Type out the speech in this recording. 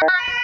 Bye.